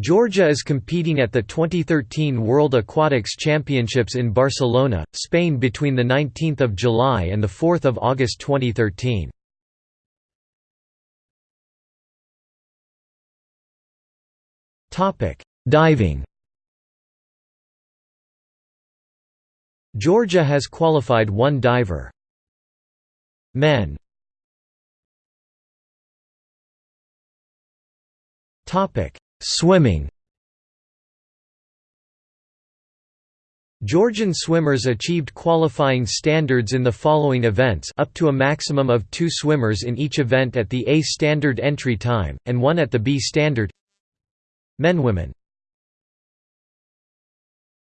Georgia is competing at the 2013 World Aquatics Championships in Barcelona, Spain between 19 July and 4 August 2013. Diving Georgia has qualified one diver. Men Swimming. Georgian swimmers achieved qualifying standards in the following events up to a maximum of two swimmers in each event at the A standard entry time, and one at the B standard. Men Women